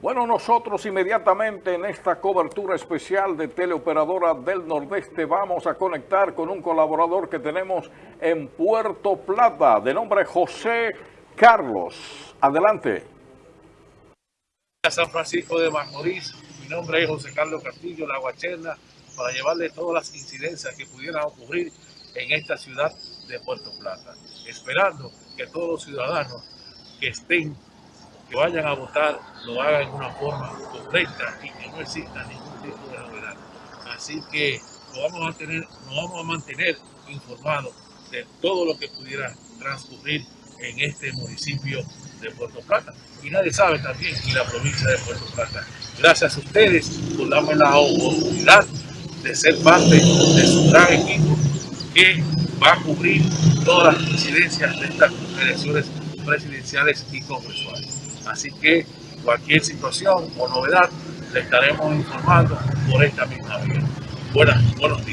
Bueno, nosotros inmediatamente en esta cobertura especial de Teleoperadora del Nordeste vamos a conectar con un colaborador que tenemos en Puerto Plata, de nombre José Carlos. Adelante. San Francisco de Macorís, mi nombre es José Carlos Castillo, La Guacherna, para llevarle todas las incidencias que pudieran ocurrir en esta ciudad de Puerto Plata, esperando que todos los ciudadanos que estén que vayan a votar lo hagan de una forma correcta y que no exista ningún tipo de novedad. Así que lo vamos a tener, nos vamos a mantener informados de todo lo que pudiera transcurrir en este municipio de Puerto Plata. Y nadie sabe también en la provincia de Puerto Plata. Gracias a ustedes por darme la oportunidad de ser parte de su gran equipo que va a cubrir todas las incidencias de estas elecciones presidenciales y congresuales. Así que cualquier situación o novedad le estaremos informando por esta misma vía. Buenas, buenos